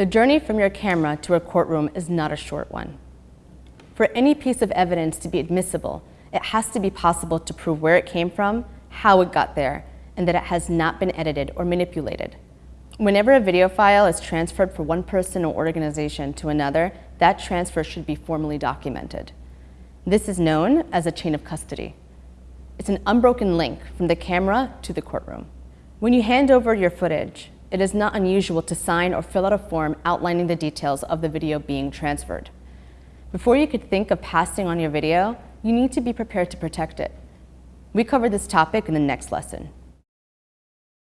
The journey from your camera to a courtroom is not a short one. For any piece of evidence to be admissible, it has to be possible to prove where it came from, how it got there, and that it has not been edited or manipulated. Whenever a video file is transferred from one person or organization to another, that transfer should be formally documented. This is known as a chain of custody. It's an unbroken link from the camera to the courtroom. When you hand over your footage, it is not unusual to sign or fill out a form outlining the details of the video being transferred. Before you could think of passing on your video, you need to be prepared to protect it. We cover this topic in the next lesson.